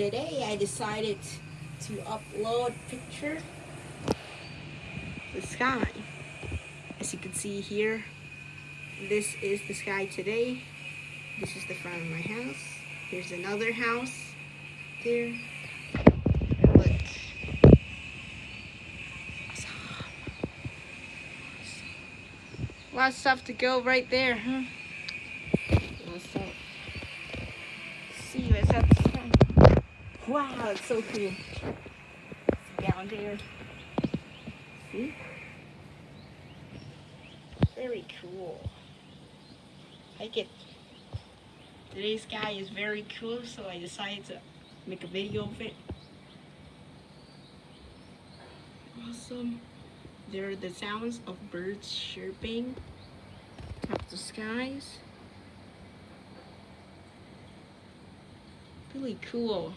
Today I decided to upload picture the sky. As you can see here, this is the sky today. This is the front of my house. Here's another house there. Look. Of stuff to go right there, huh? Wow, it's so cool. Down there. See? Very cool. I get today's sky is very cool, so I decided to make a video of it. Awesome. There are the sounds of birds chirping up the skies. Really cool.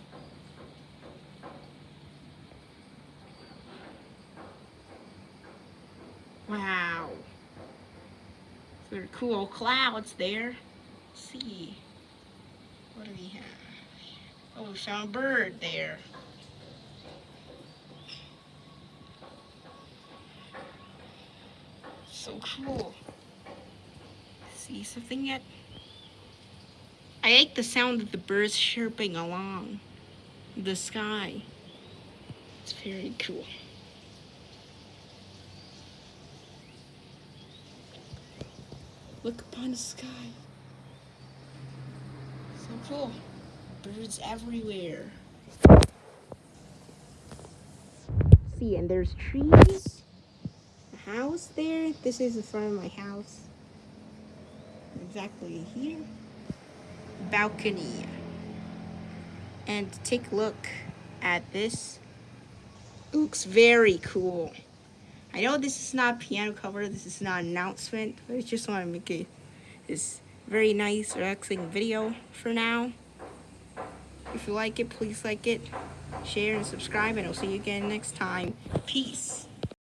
Wow. Very cool clouds there. Let's see. What do we have? Oh, we found a bird there. So cool. See something yet? I like the sound of the birds chirping along the sky. It's very cool. Look upon the sky. So cool. Birds everywhere. See, and there's trees. A house there. This is the front of my house. Exactly here. Balcony. And take a look at this. Looks very cool. I know this is not a piano cover, this is not an announcement, but I just want to make it this very nice, relaxing video for now. If you like it, please like it, share, and subscribe, and I'll see you again next time. Peace.